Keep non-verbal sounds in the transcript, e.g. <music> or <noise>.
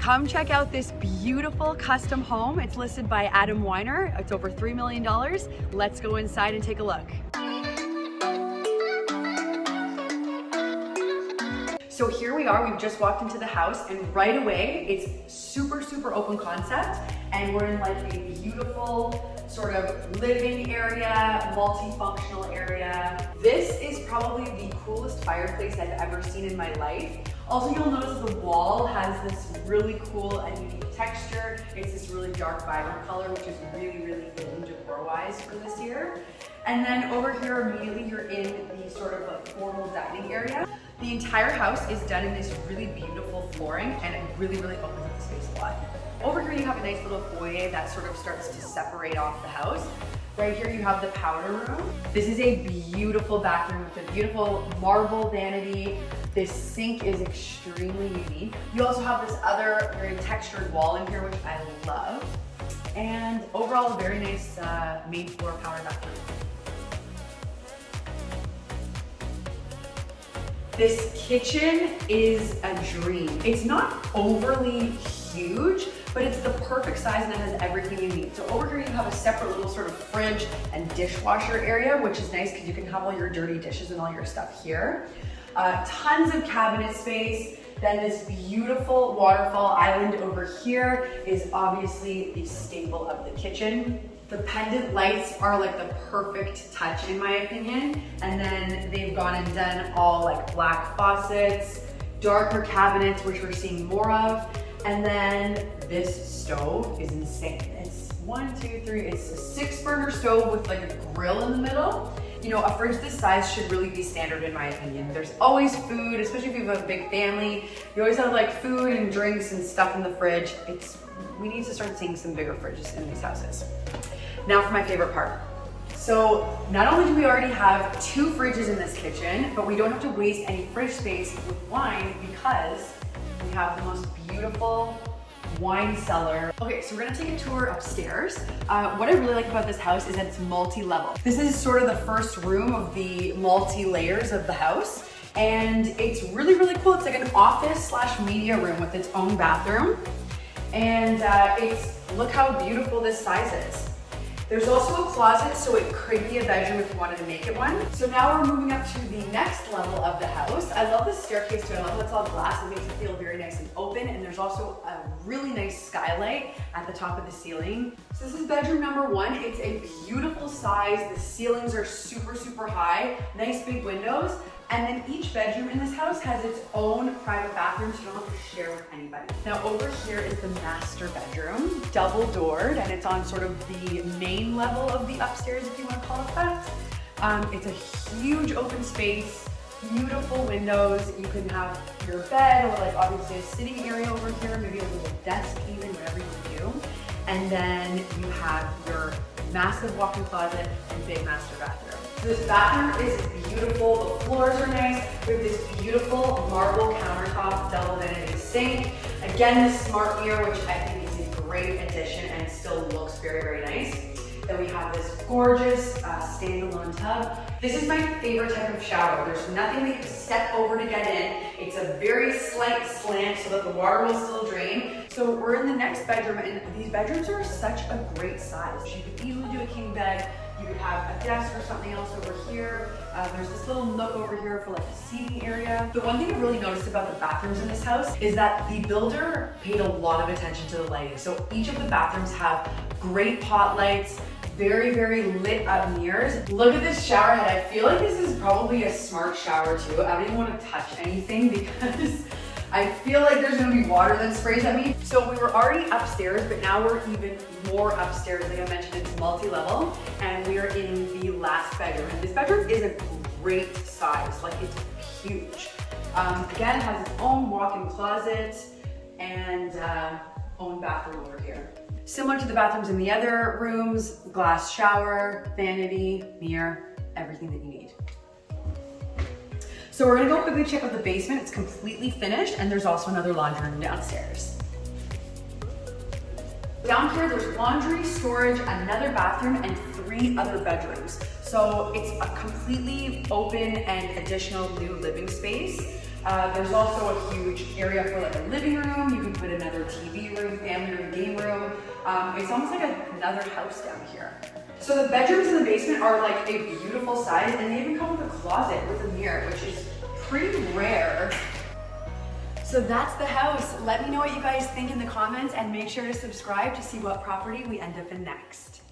Come check out this beautiful custom home. It's listed by Adam Weiner. It's over $3 million. Let's go inside and take a look. So here we are, we've just walked into the house and right away, it's super, super open concept. And we're in like a beautiful sort of living area, multifunctional area. This is probably the coolest fireplace I've ever seen in my life. Also, you'll notice the wall has this really cool and unique texture. It's this really dark, vibrant color, which is really, really in decor-wise for this year. And then over here, immediately, you're in the sort of like formal dining area. The entire house is done in this really beautiful flooring and it really, really opens up the space a lot. Over here you have a nice little foyer that sort of starts to separate off the house. Right here you have the powder room. This is a beautiful bathroom with a beautiful marble vanity. This sink is extremely unique. You also have this other very textured wall in here, which I love. And overall, a very nice uh, main floor powder bathroom. This kitchen is a dream. It's not overly huge, but it's the perfect size and it has everything you need. So over here you have a separate little sort of fridge and dishwasher area, which is nice because you can have all your dirty dishes and all your stuff here. Uh, tons of cabinet space. Then this beautiful waterfall island over here is obviously the staple of the kitchen. The pendant lights are like the perfect touch in my opinion. And then they've gone and done all like black faucets, darker cabinets, which we're seeing more of. And then this stove is insane. It's one, two, three, it's a six burner stove with like a grill in the middle. You know, a fridge this size should really be standard in my opinion. There's always food, especially if you have a big family. You always have like food and drinks and stuff in the fridge. It's, we need to start seeing some bigger fridges in these houses. Now for my favorite part. So not only do we already have two fridges in this kitchen, but we don't have to waste any fridge space with wine because we have the most beautiful wine cellar. Okay, so we're gonna take a tour upstairs. Uh, what I really like about this house is that it's multi-level. This is sort of the first room of the multi-layers of the house. And it's really, really cool. It's like an office slash media room with its own bathroom. And uh, it's, look how beautiful this size is. There's also a closet, so it could be a bedroom if you wanted to make it one. So now we're moving up to the next level of the house. I love the staircase too. I love how it's all glass. It makes it feel very nice and open. And there's also a really nice skylight at the top of the ceiling. This is bedroom number one. It's a beautiful size. The ceilings are super, super high. Nice big windows. And then each bedroom in this house has its own private bathroom, so you don't have to share with anybody. Now over here is the master bedroom, double doored, and it's on sort of the main level of the upstairs, if you want to call it that. Um, it's a huge open space, beautiful windows. You can have your bed or like obviously a sitting area over here, maybe a little desk even, whatever you do. And then you have your massive walk-in closet and big master bathroom. This bathroom is beautiful. The floors are nice. We have this beautiful marble countertop, double vanity sink. Again, this smart mirror, which I think is a great addition and still looks very, very nice. We have this gorgeous uh, standalone tub. This is my favorite type of shower. There's nothing that you step over to get in. It's a very slight slant so that the water will still drain. So we're in the next bedroom and these bedrooms are such a great size. You could easily do a king bed. You could have a desk or something else over here. Uh, there's this little nook over here for like a seating area. The one thing I really noticed about the bathrooms in this house is that the builder paid a lot of attention to the lighting. So each of the bathrooms have great pot lights, very, very lit up mirrors. Look at this shower head. I feel like this is probably a smart shower too. I don't even want to touch anything <laughs> because I feel like there's gonna be water that sprays at me. So we were already upstairs, but now we're even more upstairs. Like I mentioned, it's multi-level and we are in the last bedroom. And this bedroom is a great size, like it's huge. Um, again, it has its own walk-in closet and uh, own bathroom over here. Similar to the bathrooms in the other rooms, glass shower, vanity, mirror, everything that you need. So we're gonna go quickly check out the basement. It's completely finished and there's also another laundry room downstairs. Down here, there's laundry, storage, another bathroom, and three other bedrooms. So it's a completely open and additional new living space. Uh, there's also a huge area for like a living room. You can put another TV room, family room, game room. Um, it's almost like a, another house down here. So the bedrooms in the basement are like a beautiful size and they even come with a closet with a mirror, which is pretty rare. So that's the house. Let me know what you guys think in the comments and make sure to subscribe to see what property we end up in next.